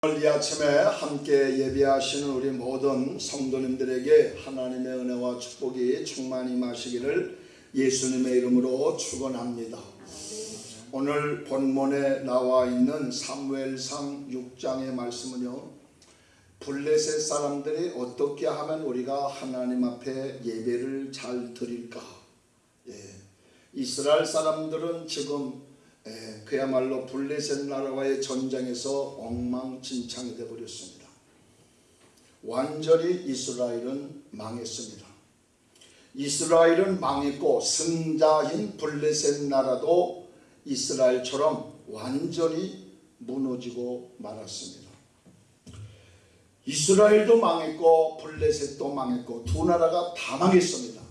오늘 이 아침에 함께 예배하시는 우리 모든 성도님들에게 하나님의 은혜와 축복이 충만히 마시기를 예수님의 이름으로 축원합니다. 오늘 본문에 나와 있는 사무엘상 6장의 말씀은요. 블레셋 사람들이 어떻게 하면 우리가 하나님 앞에 예배를 잘 드릴까? 예. 이스라엘 사람들은 지금 예, 그야말로 블레셋 나라와의 전쟁에서 엉망진창이 되어버렸습니다. 완전히 이스라엘은 망했습니다. 이스라엘은 망했고 승자인 블레셋 나라도 이스라엘처럼 완전히 무너지고 말았습니다. 이스라엘도 망했고 블레셋도 망했고 두 나라가 다 망했습니다.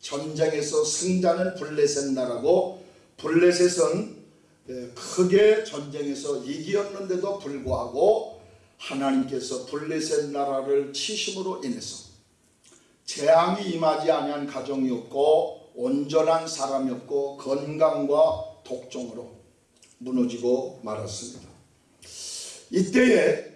전쟁에서 승자는 블레셋 나라고 블레셋은 예, 크게 전쟁에서 이기었는데도 불구하고 하나님께서 블레셋 나라를 치심으로 인해서 재앙이 임하지 아니한 가정이 없고 온전한 사람이 없고 건강과 독종으로 무너지고 말았습니다. 이때에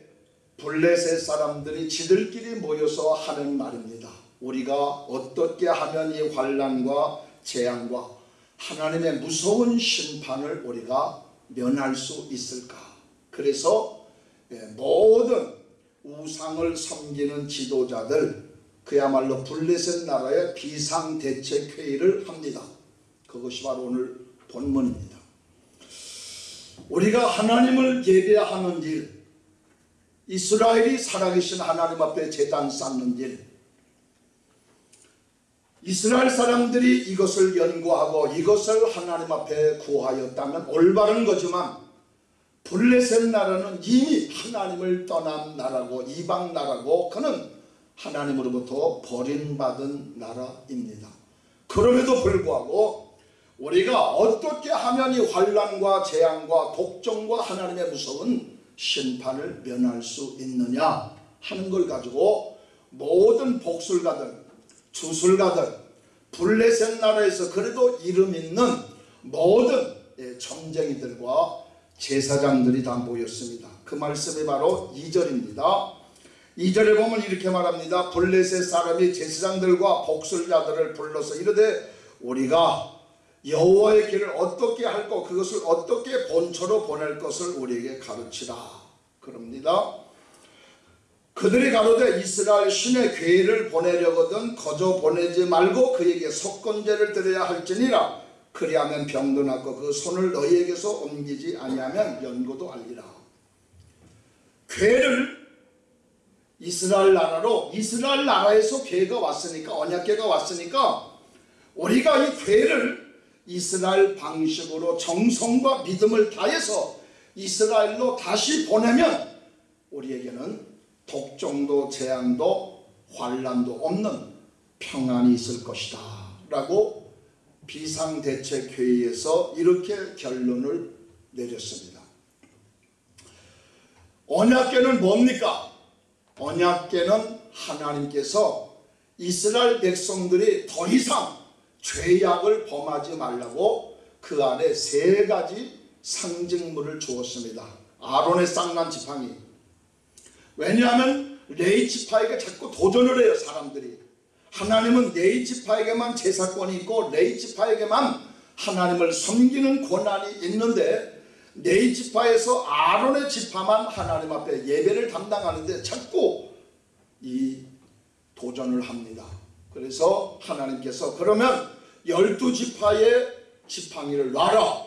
블레셋 사람들이 지들끼리 모여서 하는 말입니다. 우리가 어떻게 하면 이 환란과 재앙과 하나님의 무서운 심판을 우리가 면할 수 있을까? 그래서 예, 모든 우상을 섬기는 지도자들 그야말로 블레셋 나라의 비상대책회의를 합니다. 그것이 바로 오늘 본문입니다. 우리가 하나님을 예배하는 일, 이스라엘이 살아계신 하나님 앞에 재단 쌓는 일, 이스라엘 사람들이 이것을 연구하고 이것을 하나님 앞에 구하였다면 올바른 거지만 블레셋 나라는 이미 하나님을 떠난 나라고 이방 나라고 그는 하나님으로부터 버림받은 나라입니다. 그럼에도 불구하고 우리가 어떻게 하면 이 환란과 재앙과 독종과 하나님의 무서운 심판을 면할 수 있느냐 하는 걸 가지고 모든 복술가들 주술가들 블레셋 나라에서 그래도 이름 있는 모든 점쟁이들과 제사장들이 다 모였습니다. 그 말씀이 바로 2절입니다. 2절에 보면 이렇게 말합니다. 블레셋 사람이 제사장들과 복술자들을 불러서 이르되 우리가 여호와의 길을 어떻게 할고 그것을 어떻게 본처로 보낼 것을 우리에게 가르치라. 그럽니다. 그들이 가로되 이스라엘 신의 괴를 보내려거든 거저 보내지 말고 그에게 속건제를 드려야 할지니라. 그리하면 병도 낫고 그 손을 너희에게서 옮기지 아니하면 연고도 알리라. 괴를 이스라엘 나라로 이스라엘 나라에서 괴가 왔으니까 언약괴가 왔으니까 우리가 이 괴를 이스라엘 방식으로 정성과 믿음을 다해서 이스라엘로 다시 보내면 우리에게는 독종도 재앙도 환란도 없는 평안이 있을 것이다 라고 비상대책회의에서 이렇게 결론을 내렸습니다. 언약계는 뭡니까? 언약계는 하나님께서 이스라엘 백성들이 더 이상 죄악을 범하지 말라고 그 안에 세 가지 상징물을 주었습니다. 아론의 쌍난 지팡이 왜냐하면 레이지파에게 자꾸 도전을 해요 사람들이. 하나님은 레이지파에게만 제사권이 있고 레이지파에게만 하나님을 섬기는 권한이 있는데 레이지파에서 아론의 지파만 하나님 앞에 예배를 담당하는데 자꾸 이 도전을 합니다. 그래서 하나님께서 그러면 열두 지파의 지팡이를 놔라.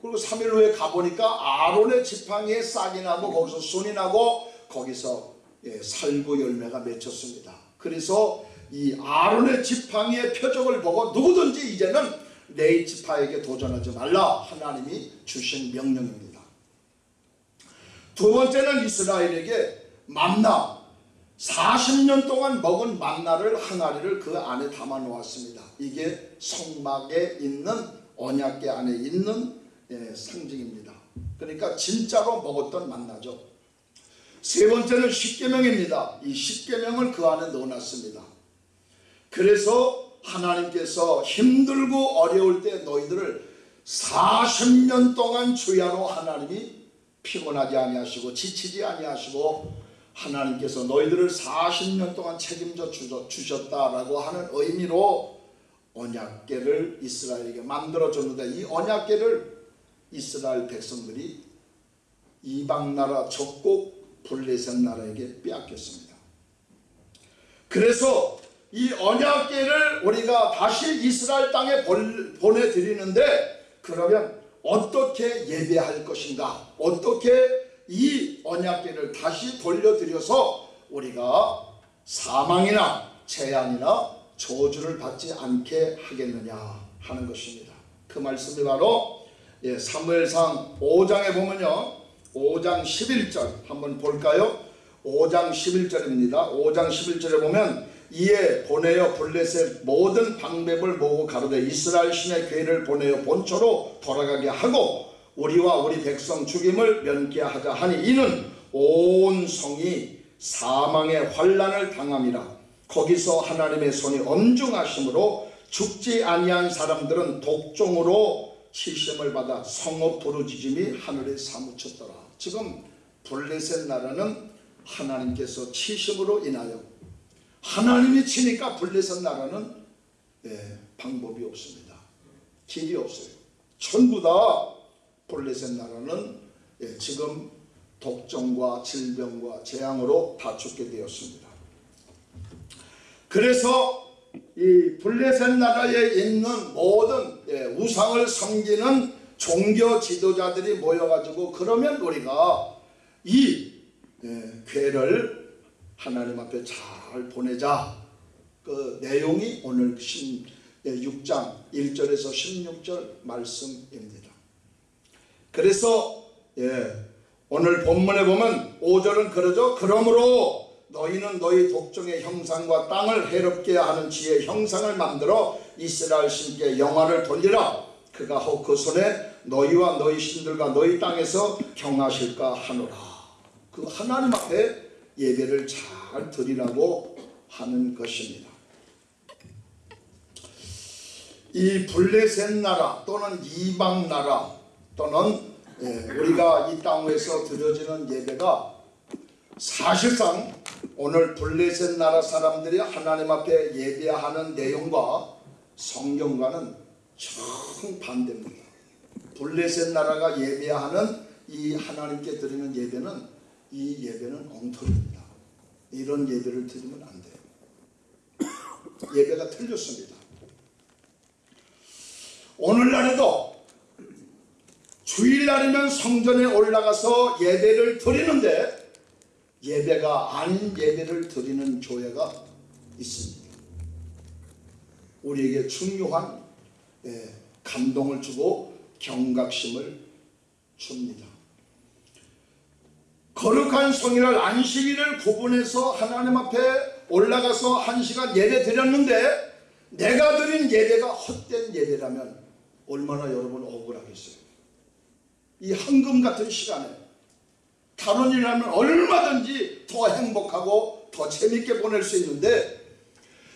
그리고 3일 후에 가보니까 아론의 지팡이에 싹이 나고 거기서 순이 나고 거기서 예, 살구 열매가 맺혔습니다. 그래서 이 아론의 지팡이의 표적을 보고 누구든지 이제는 내 지파에게 도전하지 말라 하나님이 주신 명령입니다. 두 번째는 이스라엘에게 만나 40년 동안 먹은 만나를 항아리를 그 안에 담아 놓았습니다. 이게 성막에 있는 언약계 안에 있는 예, 상징입니다. 그러니까 진짜로 먹었던 만나죠. 세 번째는 십계명입니다. 이 십계명을 그 안에 넣어놨습니다. 그래서 하나님께서 힘들고 어려울 때 너희들을 40년 동안 주야로 하나님이 피곤하지 아니하시고 지치지 아니하시고 하나님께서 너희들을 40년 동안 책임져 주셨- 주셨다라고 하는 의미로 언약궤를 이스라엘에게 만들어 줬는데 이 언약궤를 이스라엘 백성들이 이방 나라 적국 블레셋 나라에게 빼앗겼습니다. 그래서 이 언약궤를 우리가 다시 이스라엘 땅에 벌- 보내드리는데 그러면 어떻게 예배할 것인가 어떻게 이 언약궤를 다시 돌려드려서 우리가 사망이나 재앙이나 저주를 받지 않게 하겠느냐 하는 것입니다. 그 말씀이 바로 예, 사무엘상 5장에 보면요. 5장 11절 한번 볼까요? 5장 11절입니다. 5장 11절에 보면 이에 보내어 블레셋 모든 방백을 모으고 가로되 이스라엘 신의 괴를 보내어 본초로 돌아가게 하고 우리와 우리 백성 죽임을 면케 하자 하니 이는 온 성이 사망의 환란을 당함이라 거기서 하나님의 손이 엄중하심으로 죽지 아니한 사람들은 독종으로 치심을 받아 성읍 부르짖음이 하늘에 사무쳤더라 지금 블레셋 나라는 하나님께서 치심으로 인하여 하나님이 치니까 블레셋 나라는 예, 방법이 없습니다. 길이 없어요. 전부 다 블레셋 나라는 예, 지금 독점과 질병과 재앙으로 다 죽게 되었습니다. 그래서 이 블레셋 나라에 있는 모든 예, 우상을 섬기는 종교 지도자들이 모여가지고 그러면 우리가 이 예, 괴를 하나님 앞에 잘 보내자. 그 내용이 오늘 6장 1절에서 16절 말씀입니다. 그래서 예, 오늘 본문에 보면 5절은 그러죠. 그러므로 너희는 너희 독종의 형상과 땅을 해롭게 하는 지의 형상을 만들어 이스라엘 신께 영화를 돌리라. 그가 혹그 손에 너희와 너희 신들과 너희 땅에서 경하실까 하노라. 그 하나님 앞에 예배를 잘 드리라고 하는 것입니다. 이 블레셋 나라 또는 이방 나라 또는 예, 우리가 이 땅에서 드려지는 예배가 사실상 오늘 블레셋 나라 사람들이 하나님 앞에 예배하는 내용과 성경과는 정반대입니다. 블레셋 나라가 예배하는 이 하나님께 드리는 예배는 이 예배는 엉터리입니다. 이런 예배를 드리면 안 돼요. 예배가 틀렸습니다. 오늘날에도 주일날이면 성전에 올라가서 예배를 드리는데 예배가 아닌 예배를 드리는 교회가 있습니다. 우리에게 중요한 예, 감동을 주고 경각심을 줍니다. 거룩한 성일날 안식일을 구분해서 하나님 앞에 올라가서 한 시간 예배 드렸는데 내가 드린 예배가 헛된 예배라면 얼마나 여러분 억울하겠어요. 이 황금 같은 시간에 다른 일하면 얼마든지 더 행복하고 더 재밌게 보낼 수 있는데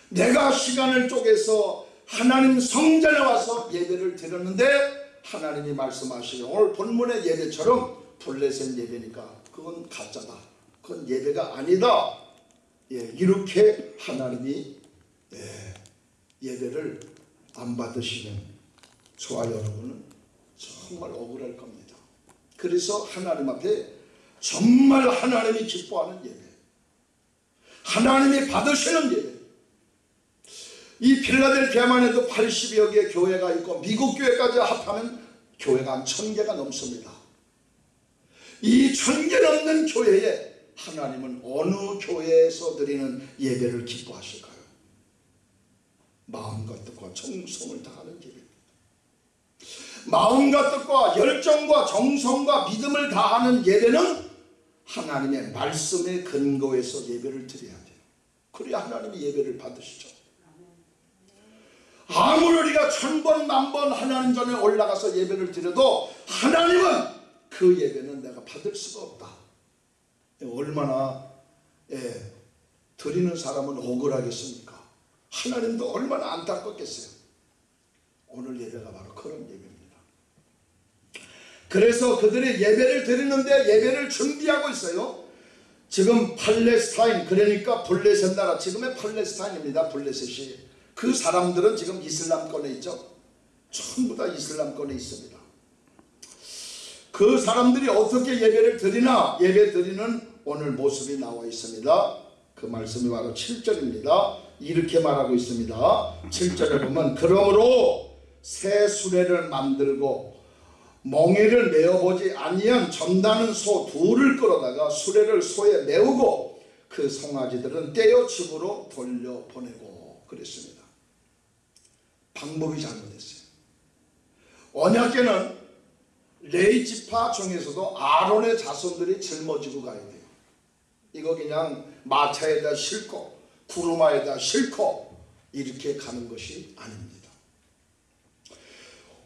내가 시간을 쪼개서 하나님 성전에 와서 예배를 드렸는데 하나님이 말씀하시는 오늘 본문의 예배처럼 블레셋 예배니까 그건 가짜다. 그건 예배가 아니다. 예, 이렇게 하나님이 예, 예배를 안 받으시면 저와 여러분은 정말 억울할 겁니다. 그래서 하나님 앞에 정말 하나님이 기뻐하는 예배, 하나님이 받으시는 예배. 이 필라델피아만 해도 80여 개의 교회가 있고 미국 교회까지 합하면 교회가 한 1000개가 넘습니다. 이 천 개 넘는 교회에 하나님은 어느 교회에서 드리는 예배를 기뻐하실까요? 마음과 뜻과 정성을 다하는 예배. 마음과 뜻과 열정과 정성과 믿음을 다하는 예배는 하나님의 말씀의 근거에서 예배를 드려야 돼요. 그래야 하나님이 예배를 받으시죠. 아무리 우리가 천번 만번 하나님 전에 올라가서 예배를 드려도 하나님은 그 예배는 내가 받을 수가 없다. 얼마나 예, 드리는 사람은 억울하겠습니까? 하나님도 얼마나 안타깝겠어요. 오늘 예배가 바로 그런 예배입니다. 그래서 그들이 예배를 드리는데 예배를 준비하고 있어요. 지금 팔레스타인 그러니까 블레셋 나라 지금의 팔레스타인입니다. 블레셋이 그 사람들은 지금 이슬람권에 있죠. 전부 다 이슬람권에 있습니다. 그 사람들이 어떻게 예배를 드리나 예배 드리는 오늘 모습이 나와 있습니다. 그 말씀이 바로 7절입니다. 이렇게 말하고 있습니다. 7절에 보면 그러므로 새 수레를 만들고 멍에를 메어보지 아니한 점다는 소 둘을 끌어다가 수레를 소에 메우고 그 송아지들은 떼어 집으로 돌려보내고 그랬습니다. 방법이 잘못됐어요. 언약계는 레이 지파 중에서도 아론의 자손들이 짊어지고 가야 돼요. 이거 그냥 마차에다 싣고 구루마에다 싣고 이렇게 가는 것이 아닙니다.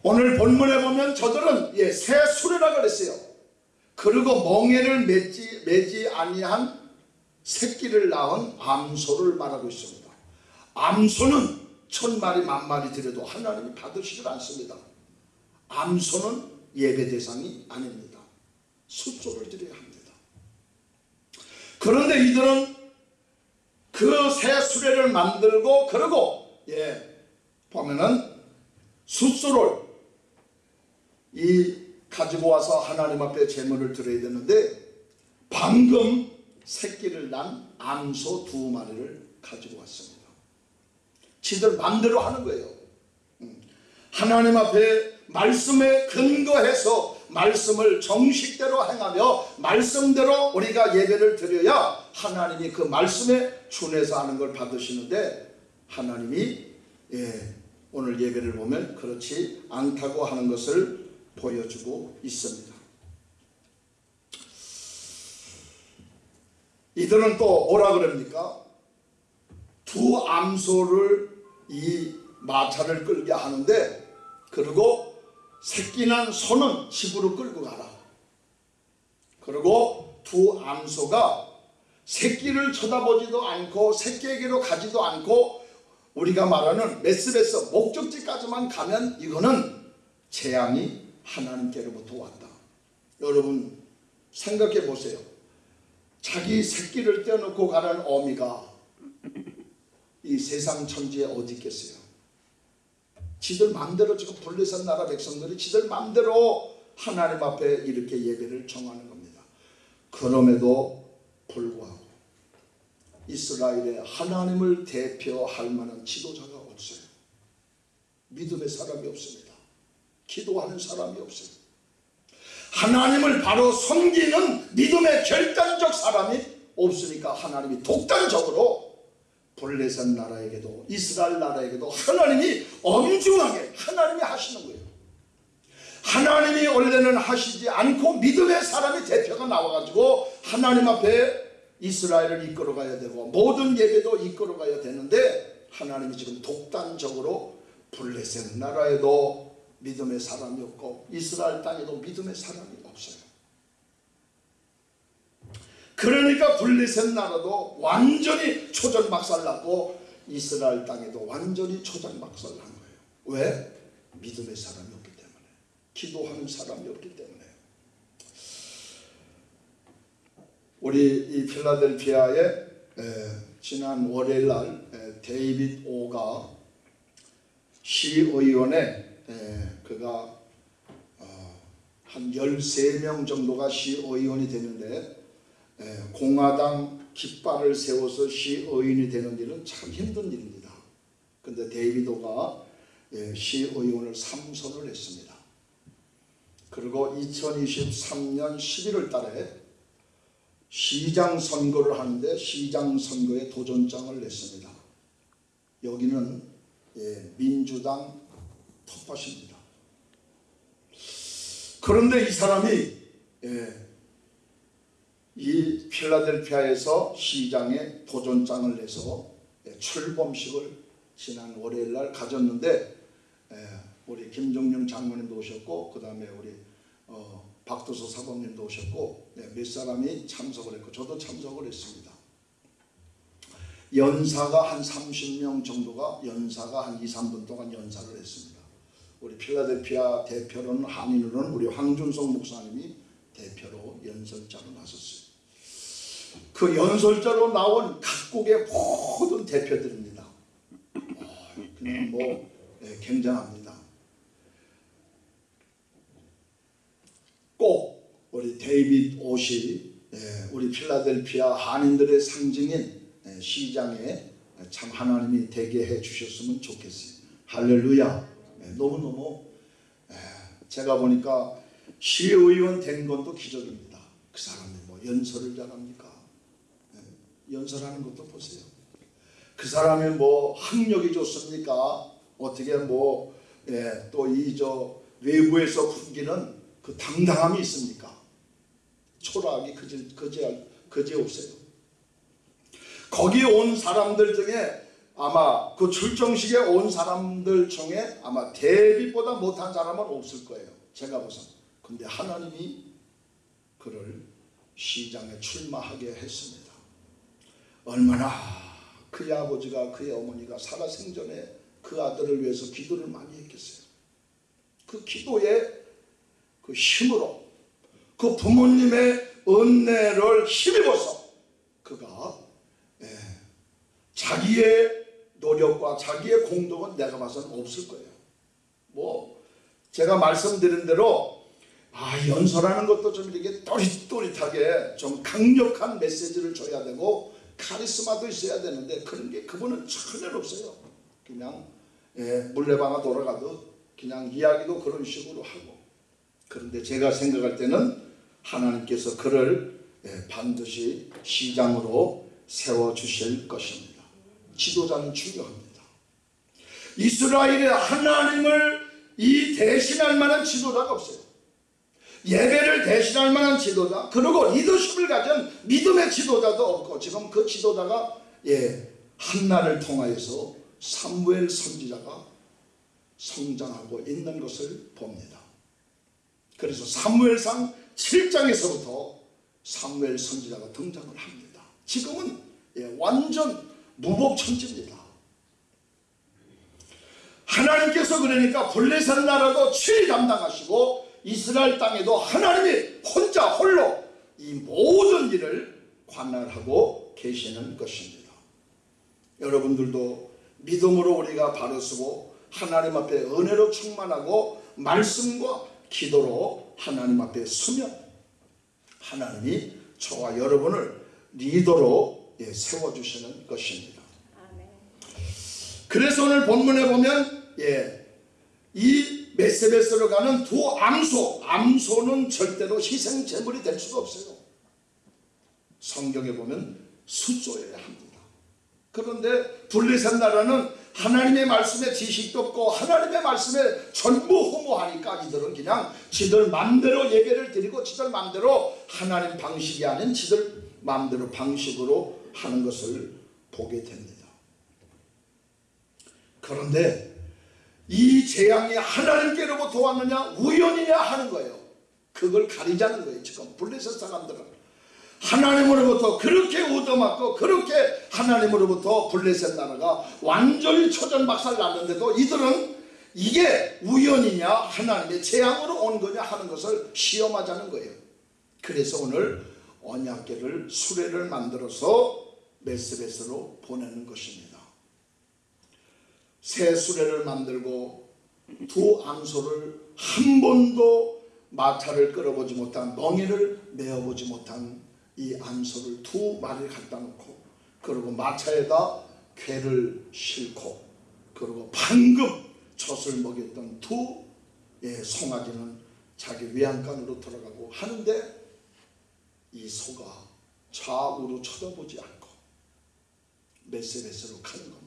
오늘 본문에 보면 저들은 예, 새 수레라 그랬어요. 그리고 멍에를 매지, 매지 아니한 새끼를 낳은 암소를 말하고 있습니다. 암소는 천 마리 만 마리 드려도 하나님이 받으시질 않습니다. 암소는 예배 대상이 아닙니다. 숫조를 드려야 합니다. 그런데 이들은 그 새 수레를 만들고 그러고 예 보면은 숫소를 이 가지고 와서 하나님 앞에 제물을 드려야 되는데 방금 새끼를 난 암소 두 마리를 가지고 왔습니다. 지들 맘대로 하는 거예요. 음. 하나님 앞에 말씀에 근거해서 말씀을 정식대로 행하며 말씀대로 우리가 예배를 드려야 하나님이 그 말씀에 준해서 하는 걸 받으시는데 하나님이 예, 오늘 예배를 보면 그렇지 않다고 하는 것을 보여주고 있습니다. 이들은 또 뭐라 그럽니까? 두 암소를 이 마차를 끌게 하는데 그리고 새끼 난 소는 집으로 끌고 가라. 그리고 두 암소가 새끼를 쳐다보지도 않고 새끼에게로 가지도 않고 우리가 말하는 메스베스 목적지까지만 가면 이거는 재앙이 하나님께로부터 왔다. 여러분 생각해 보세요. 자기 새끼를 떼어놓고 가는 어미가 이 세상 천지에 어디 있겠어요? 지들 마음대로 지금 블레셋 나라 백성들이 지들 마음대로 하나님 앞에 이렇게 예배를 정하는 겁니다. 그럼에도 불구하고 이스라엘에 하나님을 대표할 만한 지도자가 없어요. 믿음의 사람이 없습니다. 기도하는 사람이 없어요. 하나님을 바로 섬기는 믿음의 결단적 사람이 없으니까 하나님이 독단적으로 블레셋 나라에게도 이스라엘 나라에게도 하나님이 엄중하게 하나님이 하시는 거예요. 하나님이 원래는 하시지 않고 믿음의 사람이 대표가 나와가지고 하나님 앞에 이스라엘을 이끌어가야 되고 모든 예배도 이끌어가야 되는데 하나님이 지금 독단적으로 블레셋 나라에도 믿음의 사람이 없고 이스라엘 땅에도 믿음의 사람이 없어요. 그러니까 블레셋 나라도 완전히 초전박살났고 이스라엘 땅에도 완전히 초전박살난 거예요. 왜? 믿음의 사람이 없기 때문에 기도하는 사람이 없기 때문에 우리 이 필라델피아에 에, 지난 월요일 날 에, 데이빗 오가 시의원에 에, 그가 어, 한 13명 정도가 시의원이 되는데 에, 공화당 깃발을 세워서 시의원이 되는 일은 참 힘든 일입니다. 근데 데이빗 오가 예, 시의원을 삼선을 했습니다. 그리고 2023년 11월 달에 시장 선거를 하는데 시장 선거에 도전장을 냈습니다. 여기는 예, 민주당 텃밭입니다. 그런데 이 사람이 예, 이 필라델피아에서 시장에 도전장을 내서 예, 출범식을 지난 월요일 날 가졌는데 예, 우리 김종영 장모님도 오셨고 그 다음에 우리 어, 박도서 사범님도 오셨고 네, 몇 사람이 참석을 했고 저도 참석을 했습니다. 연사가 한 30명 정도가 연사가 한 2, 3분 동안 연사를 했습니다. 우리 필라델피아 대표로는 한인으로는 우리 황준성 목사님이 대표로 연설자로 나섰어요. 그 연설자로 나온 각국의 모든 대표들입니다. 어, 그냥 뭐 예, 굉장합니다. 꼭 우리 데이빗 옷이 예, 우리 필라델피아 한인들의 상징인 예, 시장에 참 하나님이 되게 해 주셨으면 좋겠어요. 할렐루야. 예, 너무너무 예, 제가 보니까 시의원 된 것도 기적입니다. 그 사람이 뭐 연설을 잘합니까? 예, 연설하는 것도 보세요. 그 사람이 뭐 학력이 좋습니까? 어떻게 뭐 또 이저 외부에서 풍기는 그 당당함이 있습니까? 초라하기 그지 그지 그지 없어요. 거기 온 사람들 중에 아마 그 출정식에 온 사람들 중에 아마 데뷔보다 못한 사람은 없을 거예요. 제가 보선. 근데 하나님이 그를 시장에 출마하게 했습니다. 얼마나 그의 아버지가 그의 어머니가 살아생전에 그 아들을 위해서 기도를 많이 했겠어요. 그 기도의 그 힘으로 그 부모님의 은혜를 힘입어서 그가 예, 자기의 노력과 자기의 공덕은 내가 봐서는 없을 거예요. 뭐 제가 말씀드린 대로 아 연설하는 것도 좀 이렇게 또릿또릿하게 좀 강력한 메시지를 줘야 되고 카리스마도 있어야 되는데 그런 게 그분은 전혀 없어요. 그냥 예, 물레방아 돌아가도 그냥 이야기도 그런 식으로 하고 그런데 제가 생각할 때는 하나님께서 그를 예, 반드시 시장으로 세워주실 것입니다. 지도자는 중요합니다. 이스라엘의 하나님을 이 대신할 만한 지도자가 없어요. 예배를 대신할 만한 지도자 그리고 리더십을 가진 믿음의 지도자도 없고 지금 그 지도자가 예, 한나를 통하여서 사무엘 선지자가 성장하고 있는 것을 봅니다. 그래서 사무엘상 7장에서부터 사무엘 선지자가 등장을 합니다. 지금은 예, 완전 무법천지입니다. 하나님께서 그러니까 블레셋 나라도 치리 담당하시고 이스라엘 땅에도 하나님이 혼자 홀로 이 모든 일을 관할하고 계시는 것입니다. 여러분들도 믿음으로 우리가 바로 서고 하나님 앞에 은혜로 충만하고 말씀과 기도로 하나님 앞에 서면 하나님이 저와 여러분을 리더로 예, 세워주시는 것입니다. 그래서 오늘 본문에 보면 예, 이 메세베스로 가는 두 암소, 암소는 절대로 희생 제물이 될 수가 없어요. 성경에 보면 수조여야 합니다. 그런데 블레셋 나라는 하나님의 말씀에 지식도 없고 하나님의 말씀에 전부 허무하니까 이들은 그냥 지들 맘대로 예배를 드리고 지들 맘대로 하나님 방식이 아닌 지들 맘대로 방식으로 하는 것을 보게 됩니다. 그런데 이 재앙이 하나님께로부터 왔느냐 우연이냐 하는 거예요. 그걸 가리자는 거예요. 지금 블레셋 사람들은. 하나님으로부터 그렇게 얻어맞고 그렇게 하나님으로부터 블레셋 나라가 완전히 초전박살 났는데도 이들은 이게 우연이냐 하나님의 재앙으로 온 거냐 하는 것을 시험하자는 거예요. 그래서 오늘 언약계를 수레를 만들어서 메스베스로 보내는 것입니다. 새 수레를 만들고 두 암소를 한 번도 마차를 끌어보지 못한 멍에를 메어보지 못한 이 암소를 두 마리를 갖다 놓고 그리고 마차에다 괴를 싣고 그리고 방금 젖을 먹였던 두 예, 송아지는 자기 외양간으로 들어가고 하는데 이 소가 좌우로 쳐다보지 않고 메세메스로 가는 겁니다.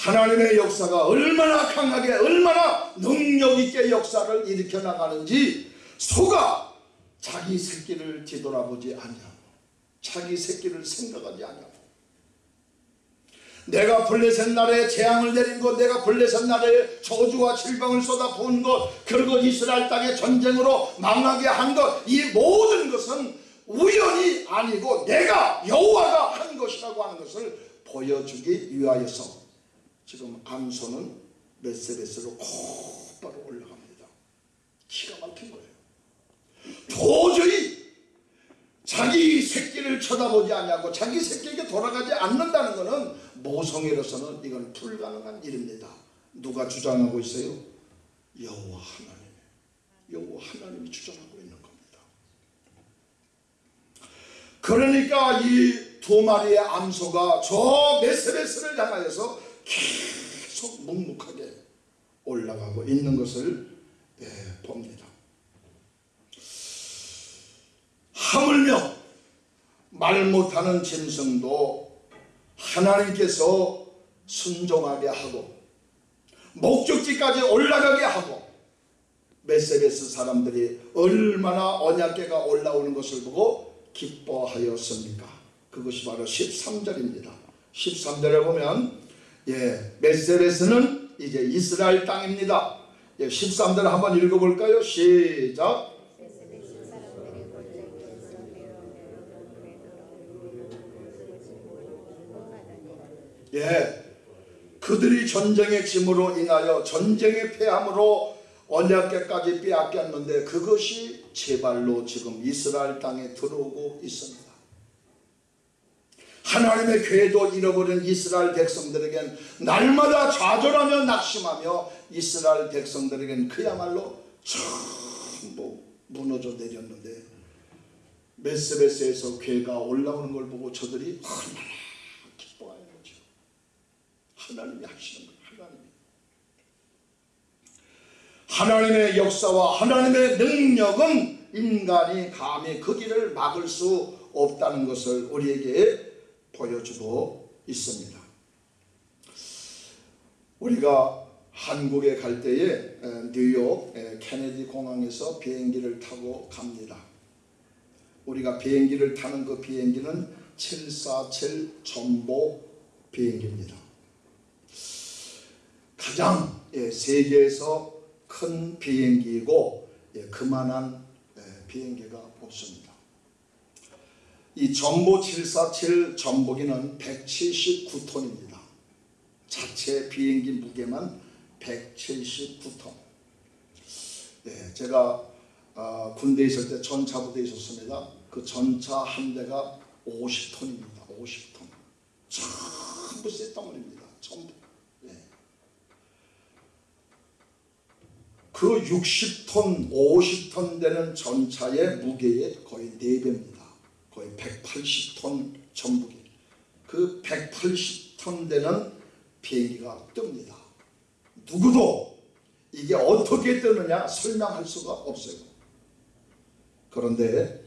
하나님의 역사가 얼마나 강하게 얼마나 능력있게 역사를 일으켜 나가는지 소가 자기 새끼를 뒤돌아보지 아니하고 자기 새끼를 생각하지 아니하고 내가 블레셋 나라에 재앙을 내린 것 내가 블레셋 나라에 저주와 질병을 쏟아 부은 것 그리고 이스라엘 땅에 전쟁으로 망하게 한 것 이 모든 것은 우연이 아니고 내가 여호와가 한 것이라고 하는 것을 보여주기 위하여서 지금 암소는 메세베스로 곧바로 올라갑니다. 기가 막힌 거예요. 도저히 자기 새끼를 쳐다보지 않냐고 자기 새끼에게 돌아가지 않는다는 것은 모성애로서는 이건 불가능한 일입니다. 누가 주장하고 있어요? 여호와 하나님. 여호와 하나님이 주장하고 있는 겁니다. 그러니까 이 두 마리의 암소가 저 메세베스를 향하여서 계속 묵묵하게 올라가고 있는 것을 예, 봅니다. 하물며 말 못하는 짐승도 하나님께서 순종하게 하고 목적지까지 올라가게 하고 메세베스 사람들이 얼마나 언약계가 올라오는 것을 보고 기뻐하였습니까? 그것이 바로 13절입니다. 13절에 보면 예, 메세베스는 이제 이스라엘 땅입니다. 예, 13절 한번 읽어볼까요? 시작. 예, 그들이 전쟁의 짐으로 인하여 전쟁의 패함으로 언약계까지 빼앗겼는데 그것이 제발로 지금 이스라엘 땅에 들어오고 있습니다. 하나님의 궤도 잃어버린 이스라엘 백성들에겐 날마다 좌절하며 낙심하며 이스라엘 백성들에겐 그야말로 전부 무너져 내렸는데 메스베스에서 괴가 올라오는 걸 보고 저들이 얼마나 기뻐하는 거죠. 하나님이 하시는 거예요. 하나님이. 하나님의 역사와 하나님의 능력은 인간이 감히 그 길을 막을 수 없다는 것을 우리에게 보여주고 있습니다. 우리가 한국에 갈 때에 뉴욕 케네디 공항에서 비행기를 타고 갑니다. 우리가 비행기를 타는 그 비행기는 747 전보 비행기입니다. 가장 세계에서 큰 비행기이고 그만한 비행기가 없습니다. 이 전보 747 전보기는 179톤입니다. 자체 비행기 무게만 179톤. 네, 제가 어, 군대에 있을 때 전차부대에 있었습니다. 그 전차 한 대가 50톤입니다. 50톤. 전부 쇳덩어리입니다. 전부. 네. 그 60톤, 50톤 되는 전차의 무게의 거의 4배입니다. 거의 180톤 전북이 그 180톤 되는 비행기가 뜹니다. 누구도 이게 어떻게 뜨느냐 설명할 수가 없어요. 그런데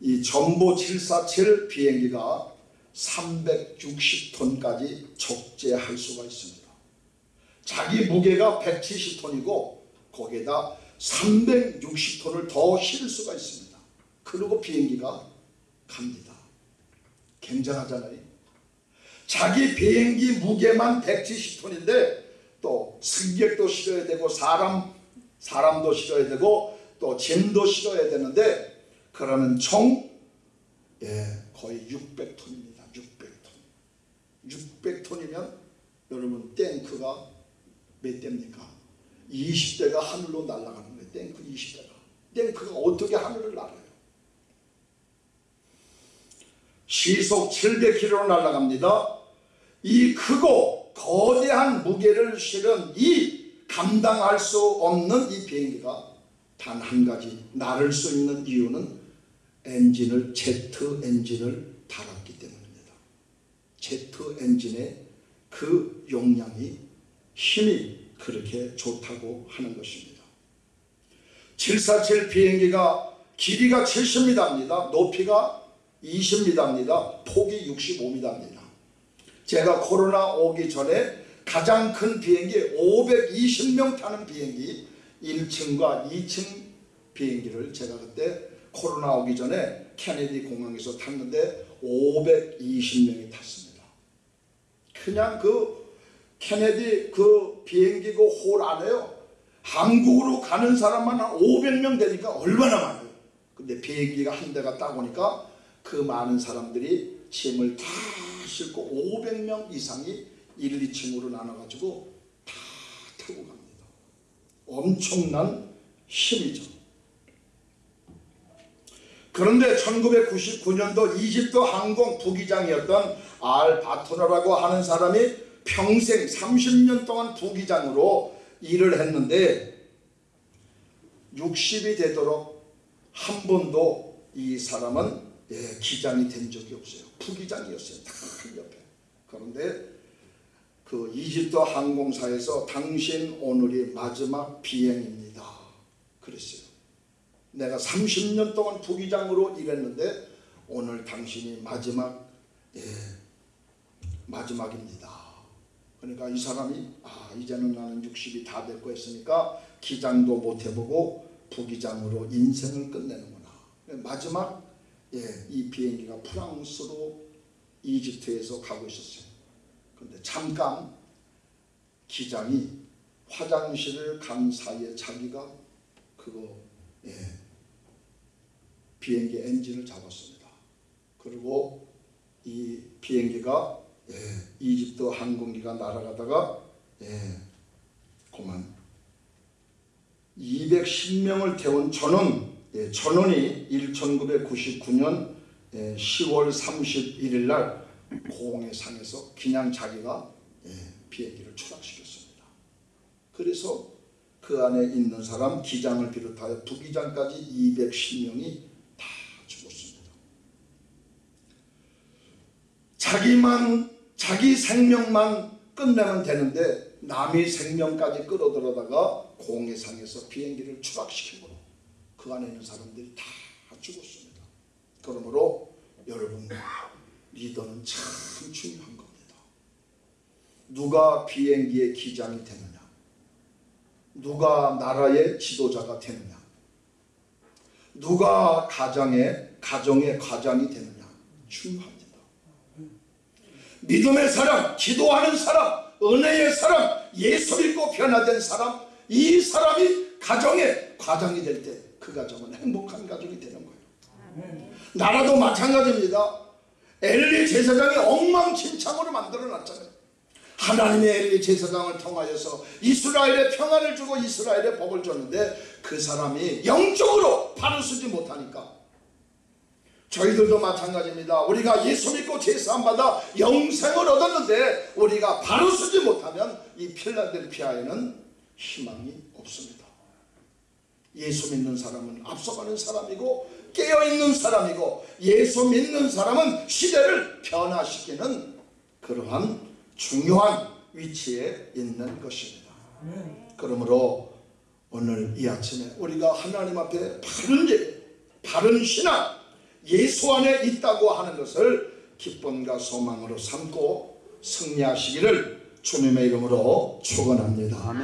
이 전보 747 비행기가 360톤까지 적재할 수가 있습니다. 자기 무게가 170톤이고 거기에다 360톤을 더 실을 수가 있습니다. 그리고 비행기가 갑니다. 굉장하잖아요. 자기 비행기 무게만 170톤인데 또 승객도 실어야 되고 사람 사람도 실어야 되고 또 짐도 실어야 되는데 그러면 총 예, 거의 600톤입니다. 600톤. 600톤이면 여러분 탱크가 몇 대입니까? 20대가 하늘로 날아가는 거예요. 탱크 20대가. 탱크가 어떻게 하늘을 날아요? 시속 700km로 날아갑니다. 이 크고 거대한 무게를 실은 이 감당할 수 없는 이 비행기가 단 한 가지 나를 수 있는 이유는 엔진을 제트 엔진을 달았기 때문입니다. 제트 엔진의 그 용량이 힘이 그렇게 좋다고 하는 것입니다. 747 비행기가 길이가 70m입니다. 높이가 20m입니다. 폭이 65m입니다. 제가 코로나 오기 전에 가장 큰 비행기 520명 타는 비행기 1층과 2층 비행기를 제가 그때 코로나 오기 전에 케네디 공항에서 탔는데 520명이 탔습니다. 그냥 그 케네디 그 비행기 그홀 안에요. 한국으로 가는 사람만 한 500명 되니까 얼마나 많아요. 근데 비행기가 한 대가 따 보니까 그 많은 사람들이 짐을 다 싣고 500명 이상이 1, 2층으로 나눠가지고 다 타고 갑니다. 엄청난 힘이죠. 그런데 1999년도 이집트 항공 부기장이었던 알 바토라라고 하는 사람이 평생 30년 동안 부기장으로 일을 했는데 60이 되도록 한 번도 이 사람은 예, 기장이 된 적이 없어요. 부기장이었어요. 다 옆에. 그런데 그 이집트 항공사에서 당신 오늘이 마지막 비행입니다. 그랬어요. 내가 30년 동안 부기장으로 일했는데 오늘 당신이 마지막 예, 마지막입니다. 그러니까 이 사람이 아 이제는 나는 60이 다 됐고 했으니까 기장도 못 해보고 부기장으로 인생을 끝내는구나. 마지막 예, 이 비행기가 프랑스로 이집트에서 가고 있었어요. 그런데 잠깐 기장이 화장실을 간 사이에 자기가 그거 예, 비행기 엔진을 잡았습니다. 그리고 이 비행기가 예, 이집트 항공기가 날아가다가 예, 그만 210명을 태운 전원 예, 전원이 1999년 예, 10월 31일 날 공해상에서 그냥 자기가 예, 비행기를 추락시켰습니다. 그래서 그 안에 있는 사람 기장을 비롯하여 부기장까지 210명이 다 죽었습니다. 자기만 자기 생명만 끝내면 되는데 남의 생명까지 끌어들여다가 공해상에서 비행기를 추락시키므로 그 안에 있는 사람들이 다 죽었습니다. 그러므로 여러분 리더는 참 중요한 겁니다. 누가 비행기의 기장이 되느냐 누가 나라의 지도자가 되느냐 누가 가정의 가정의 과장이 되느냐 중요합니다. 믿음의 사람, 기도하는 사람, 은혜의 사람, 예수 믿고 변화된 사람, 이 사람이 가정의 과장이 될 때 그 가정은 행복한 가정이 되는 거예요. 나라도 마찬가지입니다. 엘리 제사장이 엉망진창으로 만들어 놨잖아요. 하나님의 엘리 제사장을 통하여서 이스라엘의 평안을 주고 이스라엘의 복을 줬는데 그 사람이 영적으로 바로 쓰지 못하니까 저희들도 마찬가지입니다. 우리가 예수 믿고 제사함 받아 영생을 얻었는데 우리가 바로 쓰지 못하면 이 필라델피아에는 희망이 없습니다. 예수 믿는 사람은 앞서가는 사람이고 깨어있는 사람이고 예수 믿는 사람은 시대를 변화시키는 그러한 중요한 위치에 있는 것입니다. 그러므로 오늘 이 아침에 우리가 하나님 앞에 바른 예, 바른 신앙 예수 안에 있다고 하는 것을 기쁨과 소망으로 삼고 승리하시기를 주님의 이름으로 축원합니다.